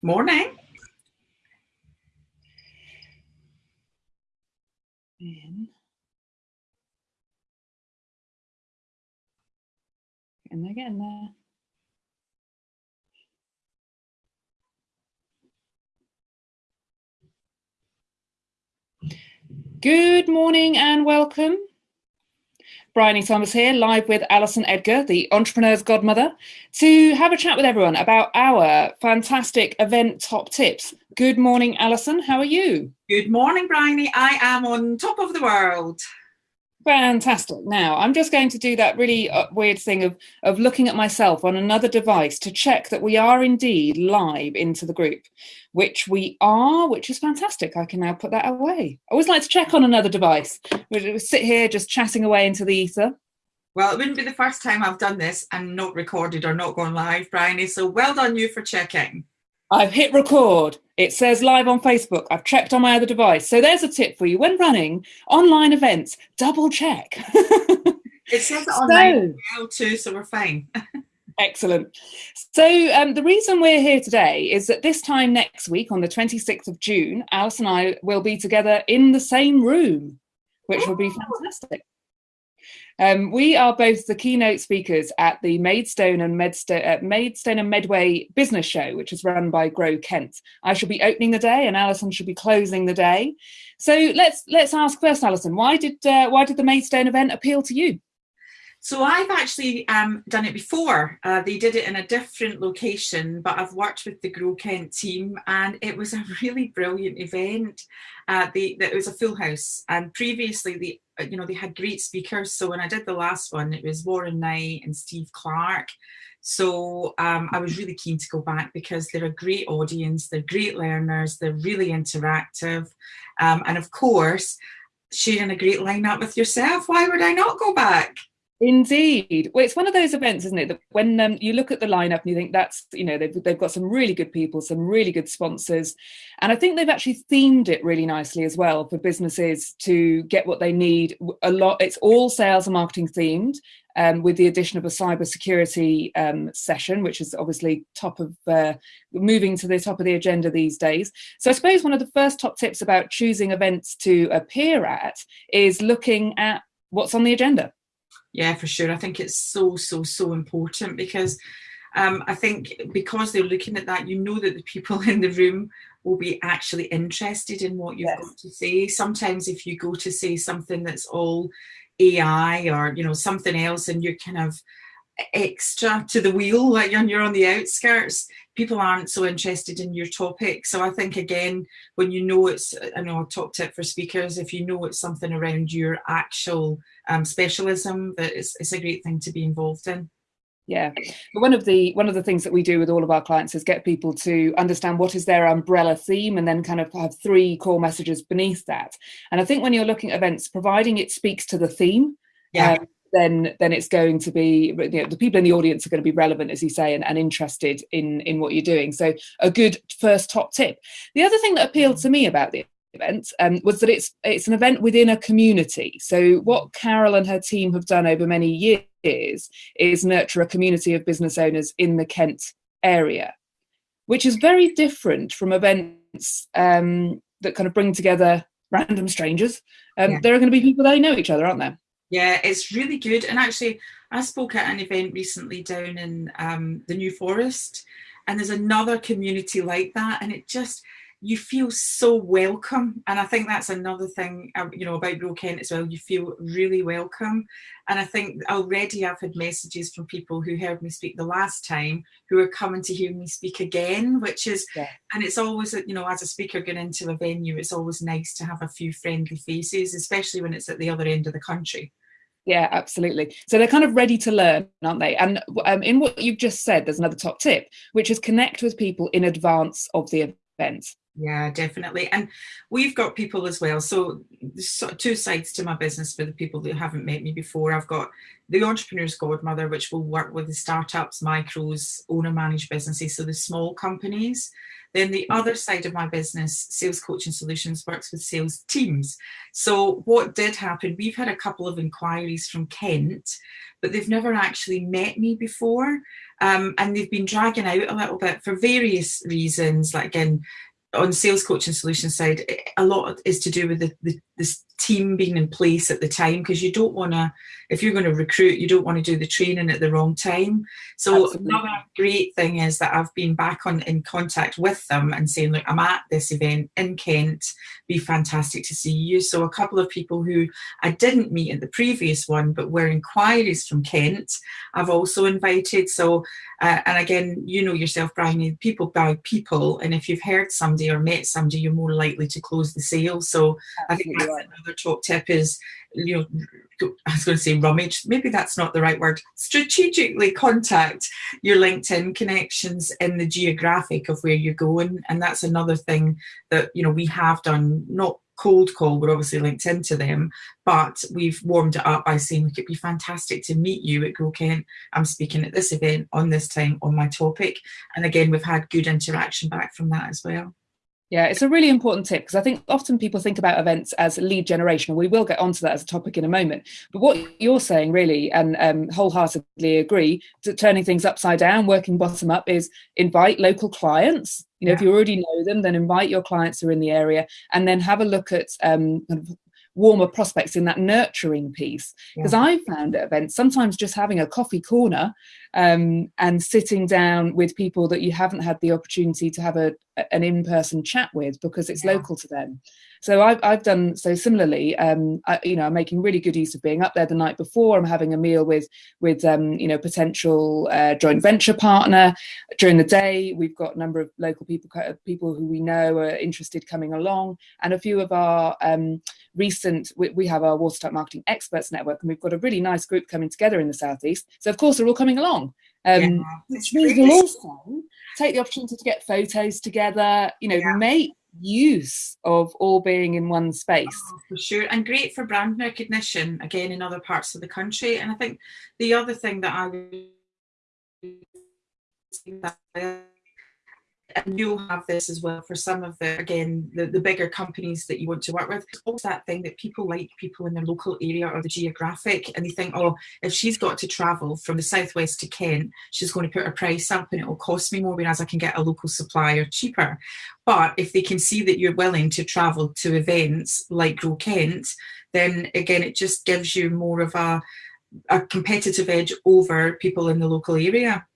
Morning. In. And getting there. Uh. Good morning and welcome. Bryony Thomas here, live with Alison Edgar, the entrepreneur's godmother, to have a chat with everyone about our fantastic event top tips. Good morning, Alison. How are you? Good morning, Bryony. I am on top of the world. Fantastic. Now, I'm just going to do that really uh, weird thing of, of looking at myself on another device to check that we are indeed live into the group, which we are, which is fantastic. I can now put that away. I always like to check on another device. We sit here just chatting away into the ether. Well, it wouldn't be the first time I've done this and not recorded or not gone live, Bryony. So well done you for checking. I've hit record. It says live on Facebook. I've checked on my other device. So there's a tip for you. When running online events, double check. it says it online so, too, so we're fine. Excellent. So um, the reason we're here today is that this time next week, on the 26th of June, Alice and I will be together in the same room, which will be fantastic. Um, we are both the keynote speakers at the Maidstone and, uh, Maidstone and Medway Business Show, which is run by Grow Kent. I shall be opening the day, and Alison should be closing the day. So let's let's ask first, Alison, why did uh, why did the Maidstone event appeal to you? So I've actually um, done it before. Uh, they did it in a different location, but I've worked with the Grow Kent team and it was a really brilliant event. Uh, they, it was a full house and previously they, uh, you know, they had great speakers. So when I did the last one, it was Warren Knight and Steve Clark. So um, I was really keen to go back because they're a great audience, they're great learners, they're really interactive. Um, and of course, sharing a great lineup with yourself, why would I not go back? Indeed. Well, it's one of those events, isn't it, that when um, you look at the lineup and you think that's, you know, they've, they've got some really good people, some really good sponsors. And I think they've actually themed it really nicely as well for businesses to get what they need. A lot, it's all sales and marketing themed. Um, with the addition of a cybersecurity um, session, which is obviously top of uh, moving to the top of the agenda these days. So I suppose one of the first top tips about choosing events to appear at is looking at what's on the agenda. Yeah, for sure. I think it's so, so, so important because um, I think because they're looking at that, you know that the people in the room will be actually interested in what you've yes. got to say. Sometimes if you go to say something that's all AI or, you know, something else and you're kind of extra to the wheel, like you're on the outskirts, people aren't so interested in your topic. So I think again, when you know it's, I know a top tip for speakers, if you know it's something around your actual um, specialism, that it's, it's a great thing to be involved in. Yeah, but one of the one of the things that we do with all of our clients is get people to understand what is their umbrella theme and then kind of have three core messages beneath that. And I think when you're looking at events, providing it speaks to the theme, yeah. Um, then then it's going to be you know, the people in the audience are going to be relevant as you say and, and interested in in what you're doing. So a good first top tip. The other thing that appealed to me about the event um, was that it's it's an event within a community. So what carol and her team have done over many years is nurture a community of business owners in the kent area which is very different from events um, that kind of bring together random strangers. Um, yeah. there are going to be people they know each other aren't there yeah, it's really good. And actually, I spoke at an event recently down in um, the New Forest, and there's another community like that. And it just, you feel so welcome. And I think that's another thing, um, you know, about Grow Kent as well. You feel really welcome. And I think already I've had messages from people who heard me speak the last time who are coming to hear me speak again, which is, yeah. and it's always, you know, as a speaker going into a venue, it's always nice to have a few friendly faces, especially when it's at the other end of the country. Yeah, absolutely. So they're kind of ready to learn, aren't they? And um, in what you've just said, there's another top tip, which is connect with people in advance of the event. Yeah, definitely. And we've got people as well. So two sides to my business for the people that haven't met me before. I've got the entrepreneur's godmother, which will work with the startups, micros, owner managed businesses, so the small companies. Then the other side of my business, Sales Coaching Solutions, works with sales teams. So what did happen, we've had a couple of inquiries from Kent, but they've never actually met me before. Um, and they've been dragging out a little bit for various reasons, like again, on sales coaching solution side, a lot is to do with the, the this team being in place at the time because you don't want to if you're going to recruit you don't want to do the training at the wrong time. So Absolutely. another great thing is that i've been back on in contact with them and saying look i'm at this event in kent. Be fantastic to see you. So a couple of people who i didn't meet at the previous one but were inquiries from kent i've also invited. So uh, and again you know yourself Bryony people buy people and if you've heard somebody or met somebody you're more likely to close the sale. So Absolutely. i think that's another another top tip is, you know, I was going to say rummage, maybe that's not the right word, strategically contact your LinkedIn connections in the geographic of where you're going. And that's another thing that, you know, we have done, not cold call, we're obviously linked into them, but we've warmed it up by saying, look, it'd be fantastic to meet you at Grow Kent. I'm speaking at this event on this time on my topic. And again, we've had good interaction back from that as well. Yeah, it's a really important tip because I think often people think about events as lead generation, we will get onto that as a topic in a moment. But what you're saying, really, and um, wholeheartedly agree, to turning things upside down, working bottom up, is invite local clients. You know, yeah. if you already know them, then invite your clients who are in the area, and then have a look at um, kind of warmer prospects in that nurturing piece. Because yeah. I found at events sometimes just having a coffee corner um, and sitting down with people that you haven't had the opportunity to have a, an in-person chat with because it's yeah. local to them so I've, I've done so similarly. Um, I, you know, I'm making really good use of being up there the night before. I'm having a meal with with um, you know potential uh, joint venture partner during the day. We've got a number of local people people who we know are interested coming along, and a few of our um, recent. We, we have our Watertight Marketing Experts Network, and we've got a really nice group coming together in the southeast. So of course they're all coming along. Um, yeah, which means we'll also take the opportunity to get photos together, you know, yeah. make use of all being in one space. Oh, for sure, and great for brand recognition again in other parts of the country. And I think the other thing that I and you'll have this as well for some of the again the, the bigger companies that you want to work with. It's also that thing that people like people in their local area or the geographic and they think oh if she's got to travel from the southwest to kent she's going to put her price up and it will cost me more whereas i can get a local supplier cheaper. But if they can see that you're willing to travel to events like grow kent then again it just gives you more of a a competitive edge over people in the local area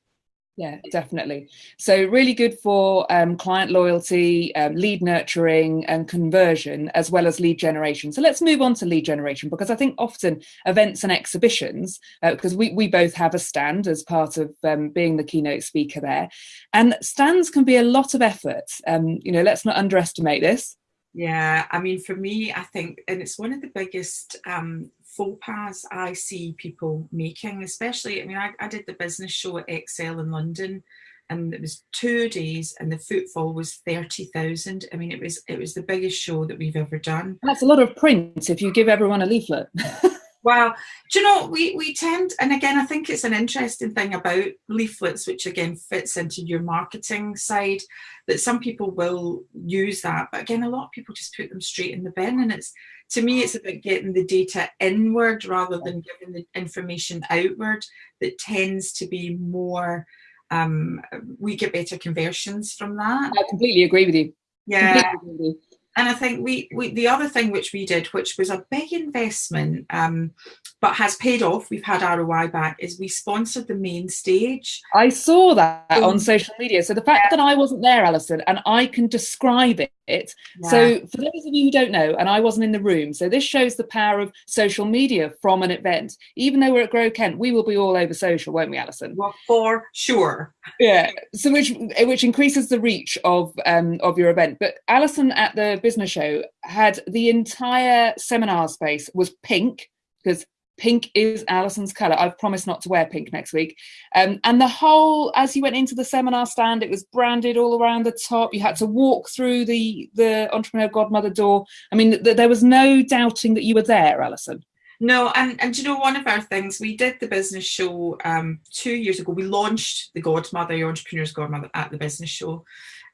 yeah, definitely. So really good for um, client loyalty, um, lead nurturing and conversion, as well as lead generation. So let's move on to lead generation because I think often events and exhibitions, because uh, we, we both have a stand as part of um, being the keynote speaker there, and stands can be a lot of effort. Um, you know, let's not underestimate this. Yeah, I mean, for me, I think, and it's one of the biggest um, faux pas I see people making, especially, I mean, I, I did the business show at Excel in London and it was two days and the footfall was 30,000. I mean, it was it was the biggest show that we've ever done. That's a lot of print if you give everyone a leaflet. Well, do you know, we, we tend, and again, I think it's an interesting thing about leaflets, which again fits into your marketing side, that some people will use that. But again, a lot of people just put them straight in the bin. And it's, to me, it's about getting the data inward rather than giving the information outward that tends to be more, um, we get better conversions from that. I completely agree with you. Yeah and I think we, we the other thing which we did, which was a big investment, um, but has paid off. We've had ROI back. Is we sponsored the main stage. I saw that on social media. So the fact that I wasn't there, Alison, and I can describe it. Yeah. So for those of you who don't know, and I wasn't in the room, so this shows the power of social media from an event. Even though we're at Grow Kent, we will be all over social, won't we, Alison? Well, for sure. Yeah. So which which increases the reach of um, of your event. But Alison at the business show had the entire seminar space was pink because pink is Alison's colour. I've promised not to wear pink next week. Um, and the whole, as you went into the seminar stand, it was branded all around the top. You had to walk through the the entrepreneur godmother door. I mean, th there was no doubting that you were there, Alison. No, and, and you know, one of our things, we did the business show um, two years ago. We launched the Godmother, the Entrepreneur's Godmother at the business show.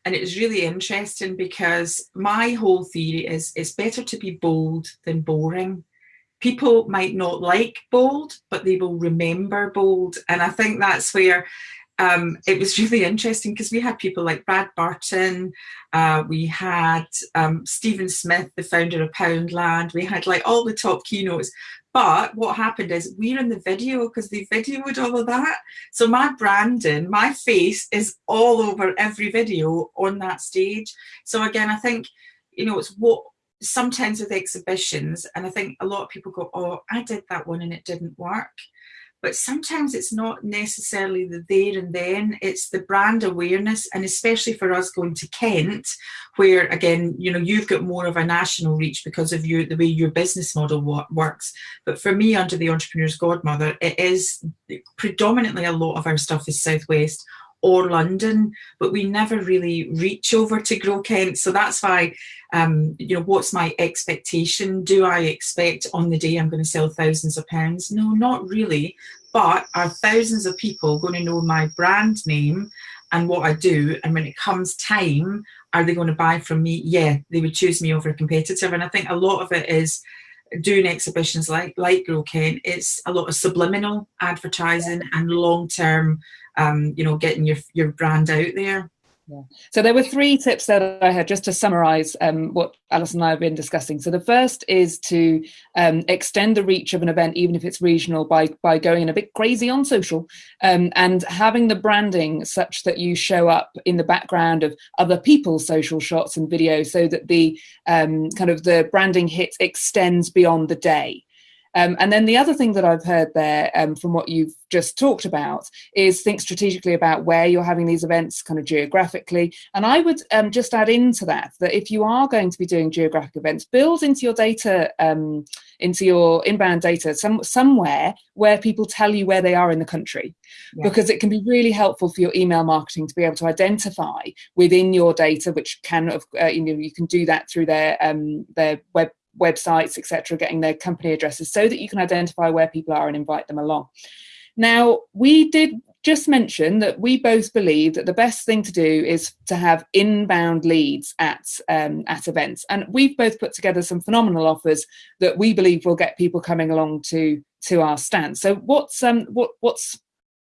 And it was really interesting because my whole theory is it's better to be bold than boring. People might not like bold, but they will remember bold. And I think that's where um, it was really interesting because we had people like Brad Burton, uh, we had um, Stephen Smith, the founder of Poundland, we had like all the top keynotes, but what happened is we're in the video because they videoed all of that. So my branding, my face is all over every video on that stage. So again, I think, you know, it's what sometimes with exhibitions, and I think a lot of people go, oh, I did that one and it didn't work. But sometimes it's not necessarily the there and then it's the brand awareness and especially for us going to kent where again you know you've got more of a national reach because of your the way your business model works. But for me under the entrepreneur's godmother it is predominantly a lot of our stuff is southwest or London, but we never really reach over to Grow Kent. So that's why, um, you know, what's my expectation? Do I expect on the day I'm going to sell thousands of pounds? No, not really. But are thousands of people going to know my brand name and what I do? And when it comes time, are they going to buy from me? Yeah, they would choose me over a competitor. And I think a lot of it is doing exhibitions like like Grow Kent, it's a lot of subliminal advertising and long term um, you know, getting your, your brand out there. Yeah. So there were three tips that I had just to summarize um, what Alison and I have been discussing. So the first is to um, extend the reach of an event, even if it's regional, by, by going a bit crazy on social um, and having the branding such that you show up in the background of other people's social shots and videos so that the um, kind of the branding hit extends beyond the day. Um, and then the other thing that I've heard there um, from what you've just talked about is think strategically about where you're having these events kind of geographically. And I would um, just add into that, that if you are going to be doing geographic events, build into your data, um, into your inbound data some, somewhere where people tell you where they are in the country, yeah. because it can be really helpful for your email marketing to be able to identify within your data, which can, uh, you know, you can do that through their, um, their web websites, etc., getting their company addresses so that you can identify where people are and invite them along. Now, we did just mention that we both believe that the best thing to do is to have inbound leads at um, at events, and we've both put together some phenomenal offers that we believe will get people coming along to to our stand. So, what's um what what's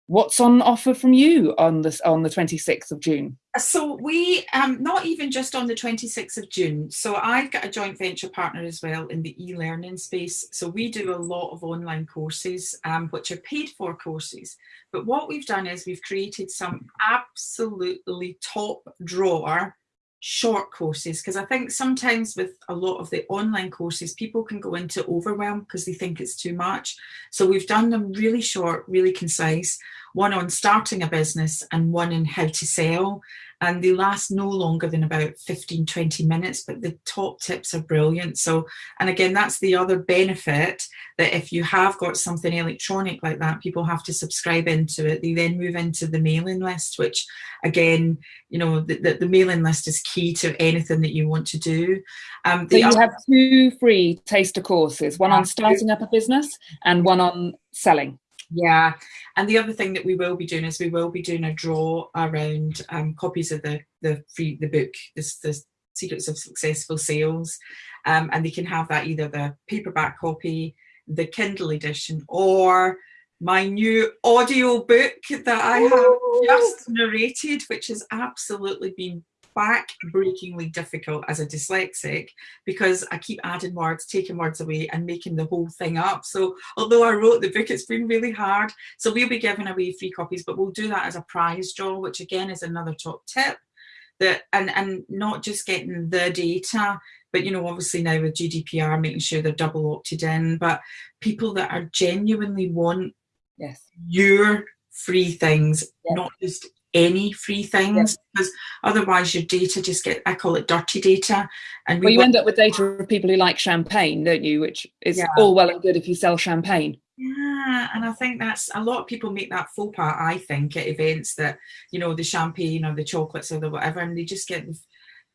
what's on offer from you on this on the 26th of June? So we, um, not even just on the 26th of June. So I've got a joint venture partner as well in the e-learning space. So we do a lot of online courses, um, which are paid for courses. But what we've done is we've created some absolutely top drawer short courses because I think sometimes with a lot of the online courses people can go into overwhelm because they think it's too much so we've done them really short really concise one on starting a business and one on how to sell and they last no longer than about 15 20 minutes but the top tips are brilliant. So and again that's the other benefit that if you have got something electronic like that people have to subscribe into it. They then move into the mailing list which again you know the, the, the mailing list is key to anything that you want to do. Um, so you have two free taster courses one on starting up a business and one on selling yeah, and the other thing that we will be doing is we will be doing a draw around um, copies of the the free the book, this the Secrets of Successful Sales, um, and they can have that either the paperback copy, the Kindle edition, or my new audio book that I have just narrated, which has absolutely been back-breakingly difficult as a dyslexic because I keep adding words, taking words away and making the whole thing up. So although I wrote the book, it's been really hard. So we'll be giving away free copies, but we'll do that as a prize draw, which again is another top tip. That and, and not just getting the data, but you know, obviously now with GDPR, making sure they're double opted in, but people that are genuinely want yes. your free things, yes. not just any free things because otherwise your data just get I call it dirty data and we well, you end up with data of people who like champagne don't you? Which is yeah. all well and good if you sell champagne. Yeah, and I think that's a lot of people make that faux pas, I think, at events that, you know, the champagne or the chocolates or the whatever, and they just get,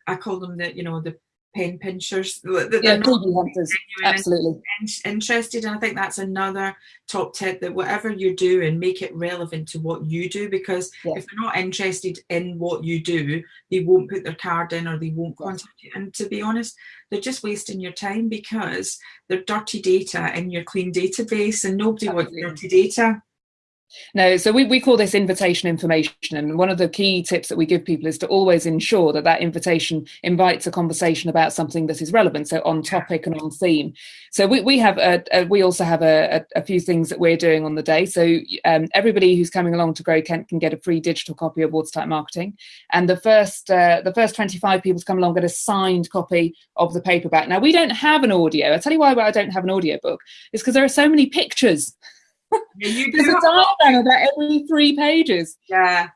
I call them the, you know, the pen pinchers. Yeah, hunters. Absolutely. Interested. And I think that's another top tip that whatever you're doing, make it relevant to what you do because yeah. if they're not interested in what you do, they won't put their card in or they won't contact you. And to be honest, they're just wasting your time because they're dirty data in your clean database and nobody Absolutely. wants dirty data. No, so we, we call this invitation information. And one of the key tips that we give people is to always ensure that that invitation invites a conversation about something that is relevant, so on topic and on theme. So we, we have a, a we also have a, a, few things that we're doing on the day. So um, everybody who's coming along to Grow Kent can get a free digital copy of Watertight Marketing. And the first uh, the first 25 people to come along get a signed copy of the paperback. Now we don't have an audio. I'll tell you why I don't have an audio book. It's because there are so many pictures you There's a diagram about every three pages. Yeah.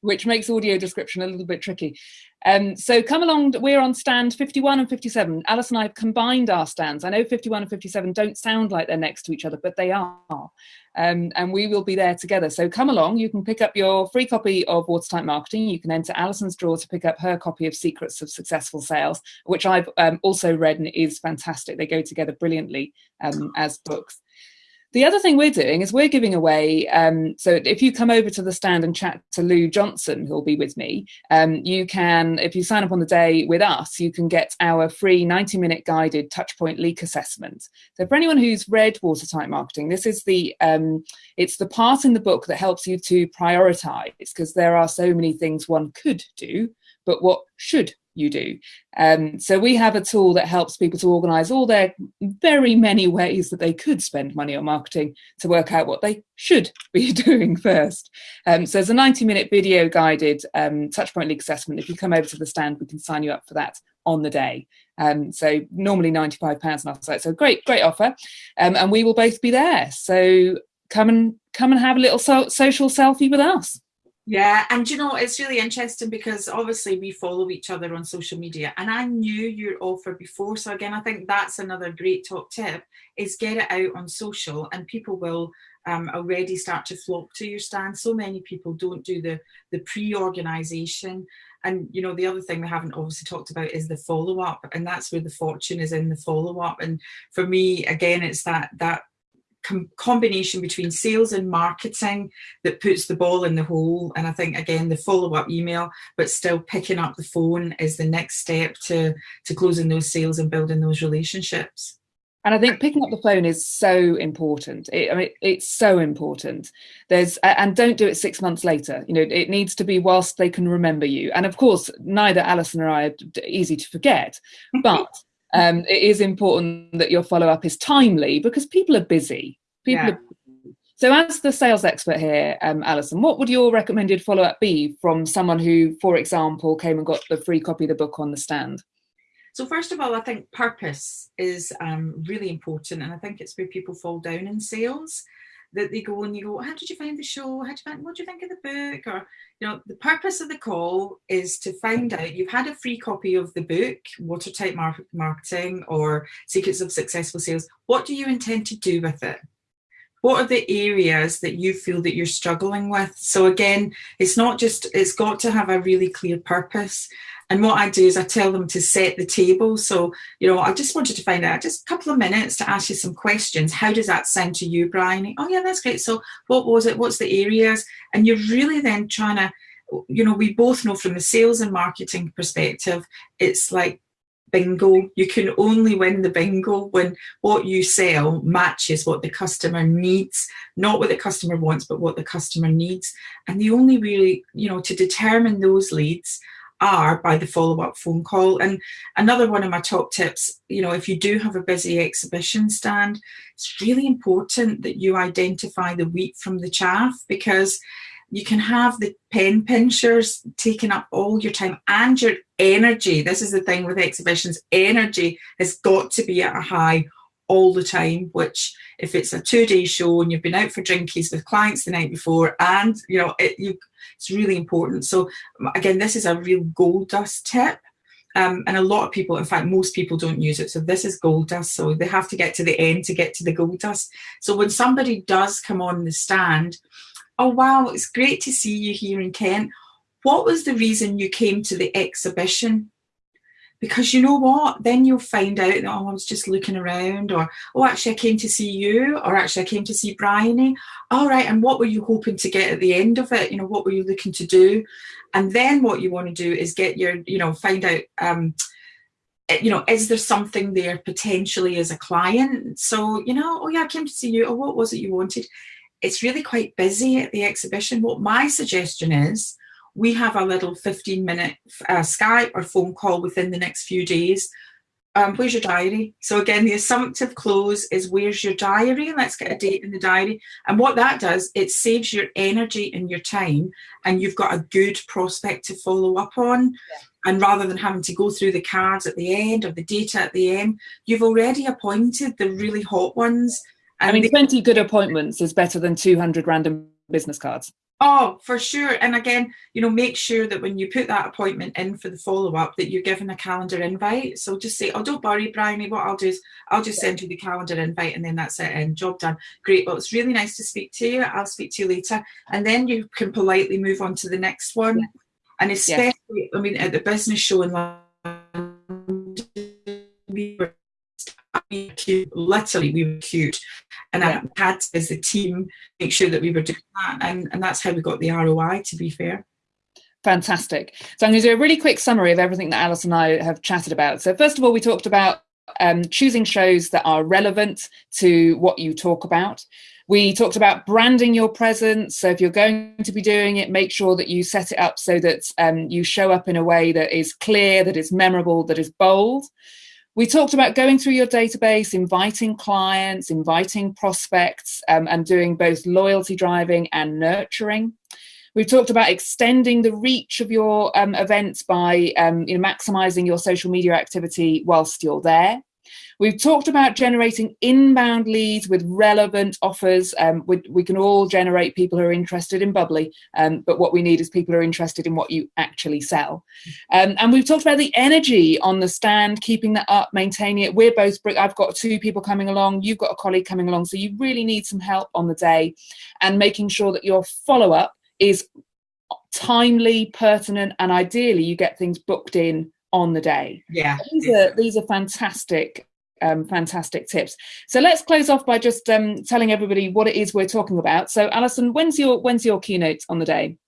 Which makes audio description a little bit tricky. Um, so come along, we're on stand 51 and 57. Alice and I have combined our stands. I know 51 and 57 don't sound like they're next to each other, but they are. Um, and we will be there together. So come along, you can pick up your free copy of Watertight Marketing. You can enter Alison's draw to pick up her copy of Secrets of Successful Sales, which I've um, also read and is fantastic. They go together brilliantly um, as books. The other thing we're doing is we're giving away. Um, so if you come over to the stand and chat to Lou Johnson, who'll be with me, um, you can, if you sign up on the day with us, you can get our free 90 minute guided touchpoint leak assessment. So for anyone who's read Watertight Marketing, this is the, um, it's the part in the book that helps you to prioritize because there are so many things one could do, but what should you do. Um, so we have a tool that helps people to organize all their very many ways that they could spend money on marketing to work out what they should be doing first. Um, so there's a 90 minute video guided um, touchpoint leak assessment. If you come over to the stand, we can sign you up for that on the day. Um, so normally 95 pounds on our site. So great, great offer. Um, and we will both be there. So come and come and have a little so social selfie with us. Yeah, and you know, it's really interesting because obviously we follow each other on social media and I knew your offer before. So again, I think that's another great top tip is get it out on social and people will um, already start to flock to your stand. So many people don't do the, the pre-organization. And you know, the other thing we haven't obviously talked about is the follow-up and that's where the fortune is in the follow-up. And for me, again, it's that that com combination between sales and marketing that puts the ball in the hole. And I think, again, the follow-up email, but still picking up the phone is the next step to, to closing those sales and building those relationships. And I think picking up the phone is so important. It, I mean, it's so important. There's and don't do it six months later. You know, it needs to be whilst they can remember you. And of course, neither Alison or I are easy to forget, but um, it is important that your follow up is timely because people are busy. People yeah. are so as the sales expert here, um, Alison, what would your recommended follow-up be from someone who, for example, came and got the free copy of the book on the stand? So first of all, I think purpose is um, really important. And I think it's where people fall down in sales that they go and you go, how did you find the show? How did you find, what do you think of the book? Or, you know, the purpose of the call is to find out, you've had a free copy of the book, Watertight Marketing or Secrets of Successful Sales. What do you intend to do with it? What are the areas that you feel that you're struggling with? So again, it's not just, it's got to have a really clear purpose. And what I do is I tell them to set the table. So, you know, I just wanted to find out just a couple of minutes to ask you some questions. How does that sound to you, Bryony? Oh, yeah, that's great. So what was it? What's the areas? And you're really then trying to, you know, we both know from the sales and marketing perspective, it's like bingo. You can only win the bingo when what you sell matches what the customer needs, not what the customer wants, but what the customer needs. And the only really, you know, to determine those leads are by the follow-up phone call. And another one of my top tips, you know, if you do have a busy exhibition stand, it's really important that you identify the wheat from the chaff because you can have the pen pinchers taking up all your time and your energy. This is the thing with exhibitions, energy has got to be at a high all the time, which if it's a two day show and you've been out for drinkies with clients the night before and you know, it, you, it's really important. So again, this is a real gold dust tip. Um, and a lot of people, in fact, most people don't use it. So this is gold dust. So they have to get to the end to get to the gold dust. So when somebody does come on the stand, oh, wow, it's great to see you here in Kent. What was the reason you came to the exhibition? because you know what? Then you'll find out oh I was just looking around or oh actually I came to see you or actually I came to see Bryony. All right and what were you hoping to get at the end of it? You know what were you looking to do? And then what you want to do is get your you know find out um eh, you know is there something there potentially as a client? So you know oh yeah I came to see you. Or what was it you wanted? It's really quite busy at the exhibition. What my suggestion is we have a little 15 minute uh, Skype or phone call within the next few days. Um, where's your diary? So again, the assumptive close is where's your diary? Let's get a date in the diary. And what that does, it saves your energy and your time and you've got a good prospect to follow up on. Yeah. And rather than having to go through the cards at the end or the data at the end, you've already appointed the really hot ones. I mean, 20 good appointments is better than 200 random business cards. Oh, for sure. And again, you know, make sure that when you put that appointment in for the follow up, that you're given a calendar invite. So just say, oh, don't worry, Bryony. Eh, what I'll do is I'll just send you the calendar invite and then that's it and job done. Great. Well, it's really nice to speak to you. I'll speak to you later. And then you can politely move on to the next one. And especially. I mean, at the business show in London, literally we were cute and yeah. I had as a team make sure that we were doing that and, and that's how we got the ROI to be fair. Fantastic. So I'm going to do a really quick summary of everything that Alice and I have chatted about. So first of all, we talked about um, choosing shows that are relevant to what you talk about. We talked about branding your presence. So if you're going to be doing it, make sure that you set it up so that um, you show up in a way that is clear, that is memorable, that is bold. We talked about going through your database, inviting clients, inviting prospects, um, and doing both loyalty driving and nurturing. We've talked about extending the reach of your um, events by um, you know, maximizing your social media activity whilst you're there. We've talked about generating inbound leads with relevant offers. Um, we, we, can all generate people who are interested in bubbly, um, but what we need is people who are interested in what you actually sell. Um, and we've talked about the energy on the stand, keeping that up, maintaining it. We're both, I've got two people coming along, you've got a colleague coming along, so you really need some help on the day and making sure that your follow up is timely, pertinent, and ideally you get things booked in on the day. Yeah. These are, these are fantastic um, fantastic tips. So let's close off by just um, telling everybody what it is we're talking about. So Alison, when's your when's your keynote on the day?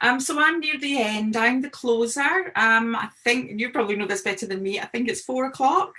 Um, so I'm near the end. I'm the closer. Um, I think you probably know this better than me. I think it's four o'clock.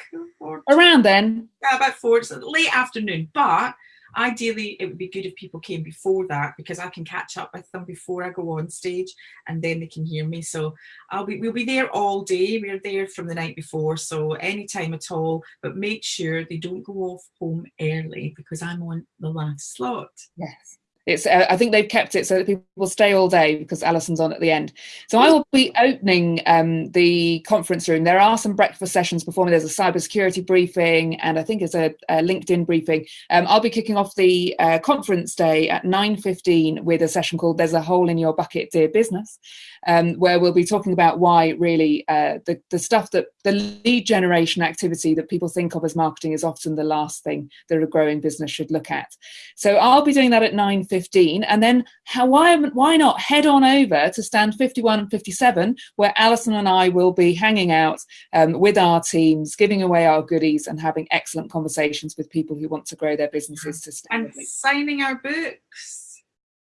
Around then. Yeah, about four. It's late afternoon, but Ideally, it would be good if people came before that because I can catch up with them before I go on stage and then they can hear me. So I'll be, we'll be there all day. We're there from the night before, so any time at all, but make sure they don't go off home early because I'm on the last slot. Yes it's uh, i think they've kept it so that people stay all day because alison's on at the end. So i will be opening um, the conference room. There are some breakfast sessions before me there's a cybersecurity briefing and i think it's a, a linkedin briefing. Um, i'll be kicking off the uh, conference day at 9.15 with a session called there's a hole in your bucket dear business um, where we'll be talking about why really uh, the, the stuff that the lead generation activity that people think of as marketing is often the last thing that a growing business should look at. So I'll be doing that at 9.15 and then how, why, why not head on over to stand 51 and 57 where Alison and I will be hanging out um, with our teams, giving away our goodies and having excellent conversations with people who want to grow their businesses sustainably. And signing our books.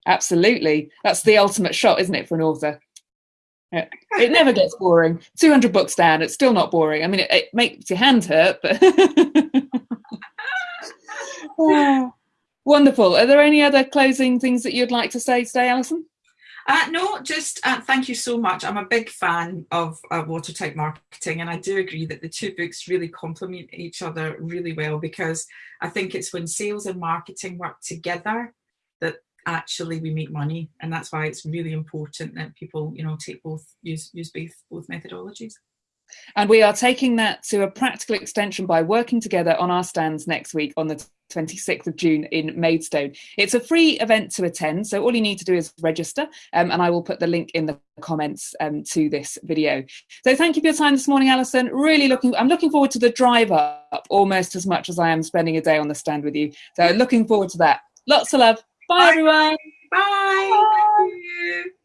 Absolutely. That's the ultimate shot, isn't it, for an author? It never gets boring. 200 books down, it's still not boring. I mean, it, it makes your hand hurt, but. Wonderful. Are there any other closing things that you'd like to say today, Alison? Uh, no, just uh, thank you so much. I'm a big fan of uh, watertight marketing, and I do agree that the two books really complement each other really well because I think it's when sales and marketing work together that actually we make money and that's why it's really important that people you know take both use use both both methodologies and we are taking that to a practical extension by working together on our stands next week on the 26th of June in Maidstone. It's a free event to attend, so all you need to do is register, um, and I will put the link in the comments um, to this video. So thank you for your time this morning, Alison. Really looking, I'm looking forward to the drive up almost as much as I am spending a day on the stand with you. So looking forward to that. Lots of love. Bye, Bye. everyone. Bye. Bye.